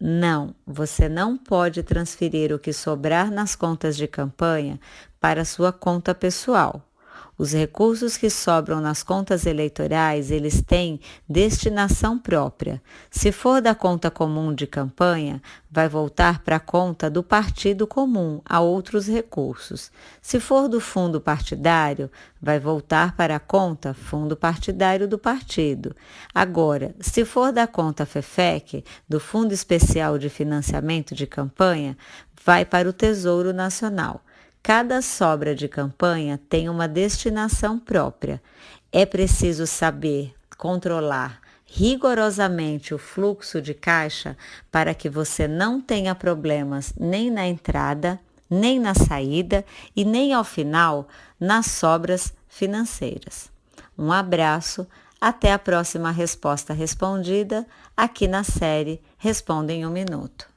Não, você não pode transferir o que sobrar nas contas de campanha para sua conta pessoal. Os recursos que sobram nas contas eleitorais, eles têm destinação própria. Se for da conta comum de campanha, vai voltar para a conta do partido comum a outros recursos. Se for do fundo partidário, vai voltar para a conta fundo partidário do partido. Agora, se for da conta FEFEC, do Fundo Especial de Financiamento de Campanha, vai para o Tesouro Nacional. Cada sobra de campanha tem uma destinação própria. É preciso saber controlar rigorosamente o fluxo de caixa para que você não tenha problemas nem na entrada, nem na saída e nem ao final nas sobras financeiras. Um abraço, até a próxima resposta respondida aqui na série Responda em um Minuto.